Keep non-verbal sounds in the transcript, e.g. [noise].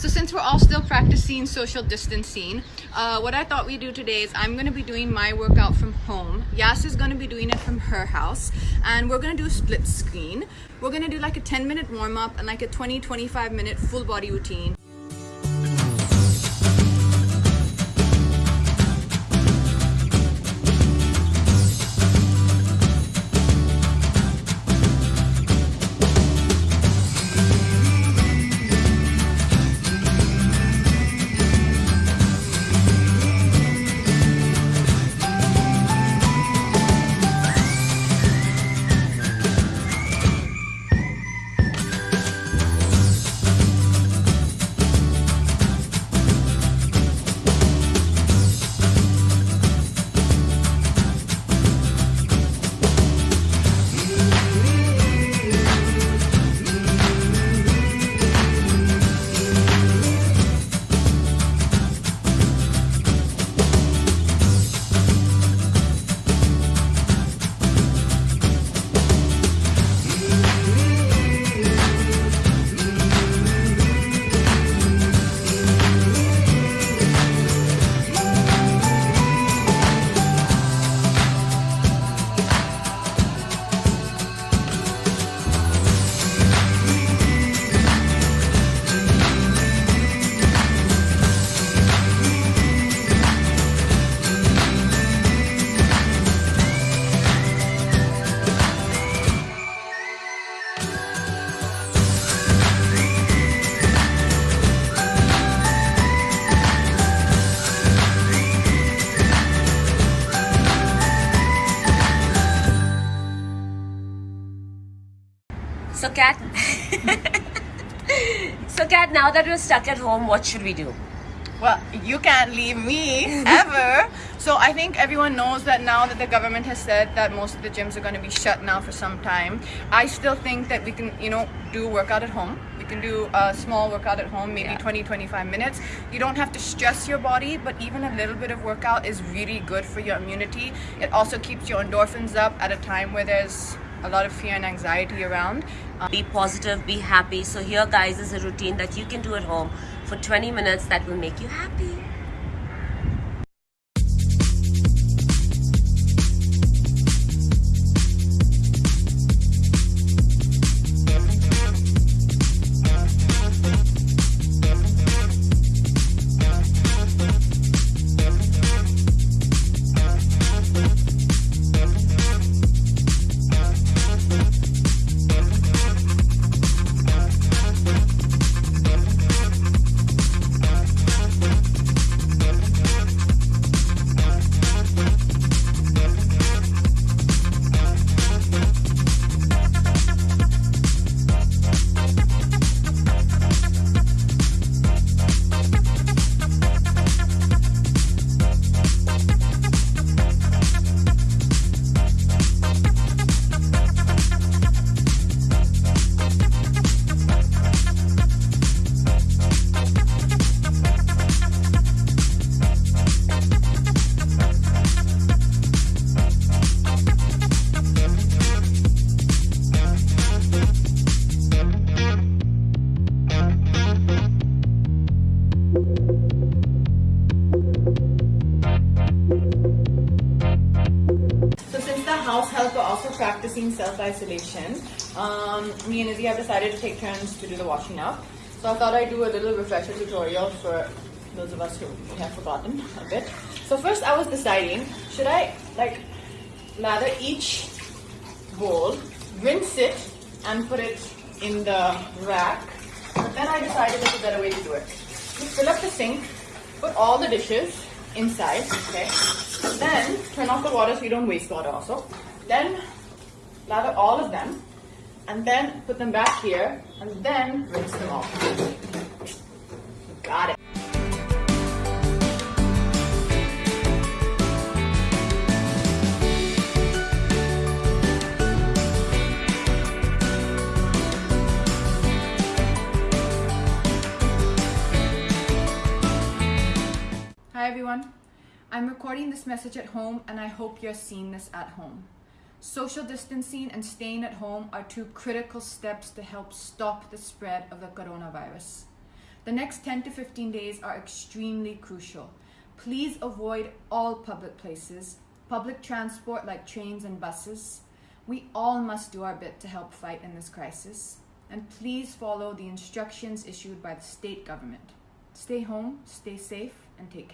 So since we're all still practicing social distancing, uh, what I thought we'd do today is I'm gonna be doing my workout from home. Yas is gonna be doing it from her house and we're gonna do a split screen. We're gonna do like a 10 minute warm up and like a 20-25 minute full body routine. So, Kat. [laughs] so, Kat, now that we're stuck at home, what should we do? Well, you can't leave me [laughs] ever. so I think everyone knows that now that the government has said that most of the gyms are going to be shut now for some time. I still think that we can, you know, do workout at home. We can do a small workout at home, maybe Yeah. 20, 25 minutes. You don't have to stress your body, but even a little bit of workout is really good for your immunity. It also keeps your endorphins up at a time where there's a lot of fear and anxiety around. Uh, be positive, be happy. So, here, guys, is a routine that you can do at home for 20 minutes that will make you happy. Practicing self-isolation, um, me and Izzy have decided to take turns to do the washing up. So I thought I'd do a little refresher tutorial for those of us who have forgotten a bit. So first I was deciding, should I like lather each bowl, rinse it and put it in the rack. But then I decided there's a better way to do it. Just fill up the sink, put all the dishes inside, okay? Then turn off the water so you don't waste water also. Then lather all of them and then put them back here and then rinse them off. Got it. Hi everyone. I'm recording this message at home and I hope you're seeing this at home. Social distancing and staying at home are two critical steps to help stop the spread of the coronavirus. The next 10 to 15 days are extremely crucial. Please avoid all public places, public transport like trains and buses. We all must do our bit to help fight in this crisis. And please follow the instructions issued by the state government. Stay home, stay safe, and take care.